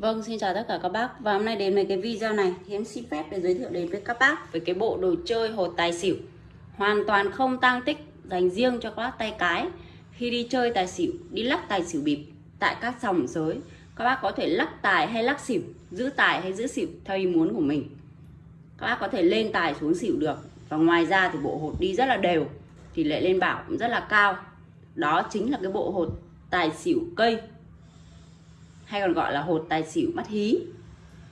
Vâng, xin chào tất cả các bác. Và hôm nay đến với cái video này thì em xin phép để giới thiệu đến với các bác về cái bộ đồ chơi hột tài xỉu. Hoàn toàn không tăng tích dành riêng cho các bác tay cái. Khi đi chơi tài xỉu, đi lắc tài xỉu bịp tại các sòng giới Các bác có thể lắc tài hay lắc xỉu, giữ tài hay giữ xỉu theo ý muốn của mình. Các bác có thể lên tài xuống xỉu được. Và ngoài ra thì bộ hột đi rất là đều Tỷ lệ lên bảo cũng rất là cao. Đó chính là cái bộ hột tài xỉu cây hay còn gọi là hột tài xỉu mắt hí.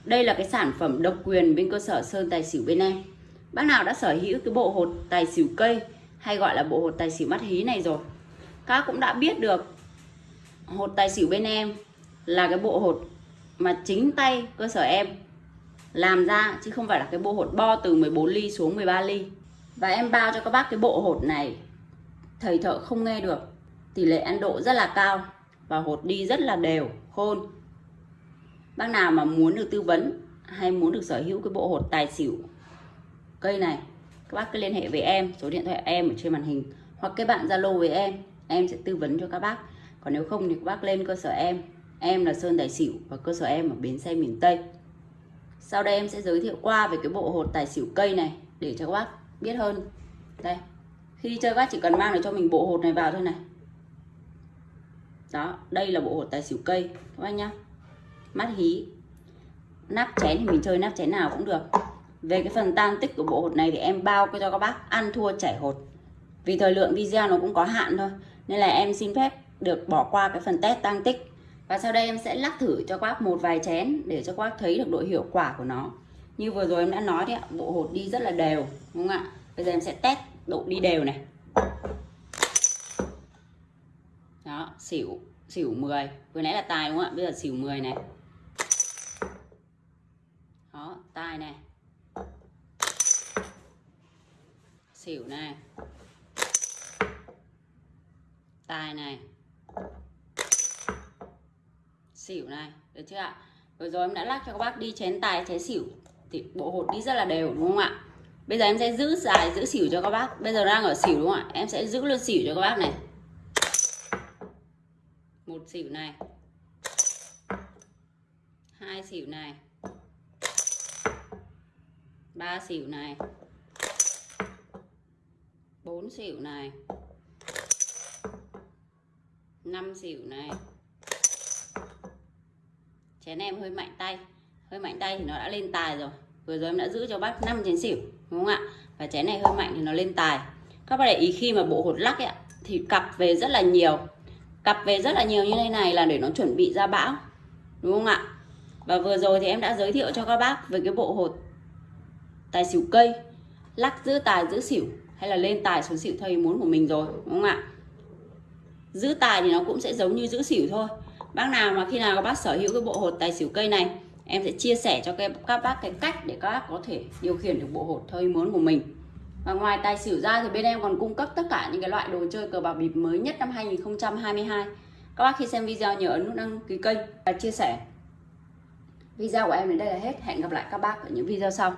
Đây là cái sản phẩm độc quyền bên cơ sở Sơn Tài xỉu bên em. Bác nào đã sở hữu cái bộ hột tài xỉu cây hay gọi là bộ hột tài xỉu mắt hí này rồi. Các cũng đã biết được hột tài xỉu bên em là cái bộ hột mà chính tay cơ sở em làm ra, chứ không phải là cái bộ hột bo từ 14 ly xuống 13 ly. Và em bao cho các bác cái bộ hột này, thầy thợ không nghe được. Tỷ lệ ăn độ rất là cao và hột đi rất là đều, khôn. Bác nào mà muốn được tư vấn hay muốn được sở hữu cái bộ hột tài xỉu, cây này, các bác cứ liên hệ với em, số điện thoại em ở trên màn hình, hoặc cái bạn zalo với em em sẽ tư vấn cho các bác. Còn nếu không thì các bác lên cơ sở em em là sơn tài xỉu và cơ sở em ở bến xe miền tây. Sau đây em sẽ giới thiệu qua về cái bộ hột tài xỉu cây này để cho các bác biết hơn. Đây, khi đi chơi các bác chỉ cần mang được cho mình bộ hột này vào thôi này đó, đây là bộ hột tài xỉu cây, các bác nhá. Mắt hí. Nắp chén thì mình chơi nắp chén nào cũng được. Về cái phần tan tích của bộ hột này thì em bao cho các bác, ăn thua chảy hột. Vì thời lượng video nó cũng có hạn thôi, nên là em xin phép được bỏ qua cái phần test tăng tích. Và sau đây em sẽ lắc thử cho các bác một vài chén để cho các bác thấy được độ hiệu quả của nó. Như vừa rồi em đã nói đấy ạ, bộ hột đi rất là đều, đúng không ạ? Bây giờ em sẽ test độ đi đều này đó xỉu xỉu 10 vừa nãy là tài đúng không ạ? Bây giờ xỉu 10 này. Đó tài này. Xỉu này. Tài này. Xỉu này, được chưa ạ? Vừa rồi em đã lắc cho các bác đi chén tài chén xỉu. Thì bộ hột đi rất là đều, đúng không ạ? Bây giờ em sẽ giữ dài, giữ xỉu cho các bác. Bây giờ đang ở xỉu đúng không ạ? Em sẽ giữ luôn xỉu cho các bác này một xỉu này. Hai xỉu này. Ba xỉu này. Bốn xỉu này. Năm xỉu này. Chén em hơi mạnh tay. Hơi mạnh tay thì nó đã lên tài rồi. Vừa rồi em đã giữ cho bác 5 chén xỉu đúng không ạ? Và chén này hơi mạnh thì nó lên tài. Các bạn để ý khi mà bộ hột lắc ấy, thì cặp về rất là nhiều cặp về rất là nhiều như thế này là để nó chuẩn bị ra bão, đúng không ạ? Và vừa rồi thì em đã giới thiệu cho các bác về cái bộ hột tài xỉu cây, lắc giữ tài giữ xỉu, hay là lên tài xuống xỉu theo ý muốn của mình rồi, đúng không ạ? Giữ tài thì nó cũng sẽ giống như giữ xỉu thôi. Bác nào mà khi nào các bác sở hữu cái bộ hột tài xỉu cây này, em sẽ chia sẻ cho các bác cái cách để các bác có thể điều khiển được bộ hột theo ý muốn của mình và ngoài tài xỉu ra thì bên em còn cung cấp tất cả những cái loại đồ chơi cờ bạc bịp mới nhất năm 2022 các bác khi xem video nhớ ấn nút đăng ký kênh và chia sẻ. Video của em đến đây là hết. Hẹn gặp lại các bác ở những video sau.